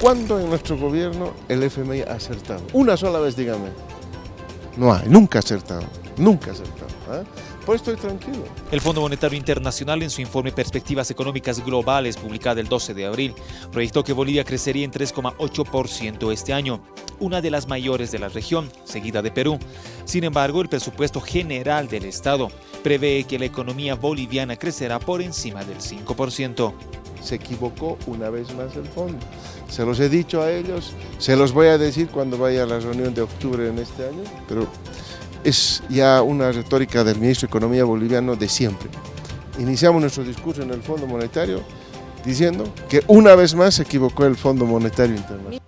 ¿Cuándo en nuestro gobierno el FMI ha acertado? Una sola vez, dígame. No hay, nunca ha acertado, nunca ha acertado. ¿eh? Pues estoy tranquilo. El Fondo Monetario Internacional en su informe Perspectivas Económicas Globales publicado el 12 de abril proyectó que Bolivia crecería en 3,8% este año, una de las mayores de la región, seguida de Perú. Sin embargo, el presupuesto general del Estado prevé que la economía boliviana crecerá por encima del 5% se equivocó una vez más el fondo. Se los he dicho a ellos, se los voy a decir cuando vaya a la reunión de octubre en este año, pero es ya una retórica del ministro de Economía boliviano de siempre. Iniciamos nuestro discurso en el Fondo Monetario diciendo que una vez más se equivocó el Fondo Monetario Internacional.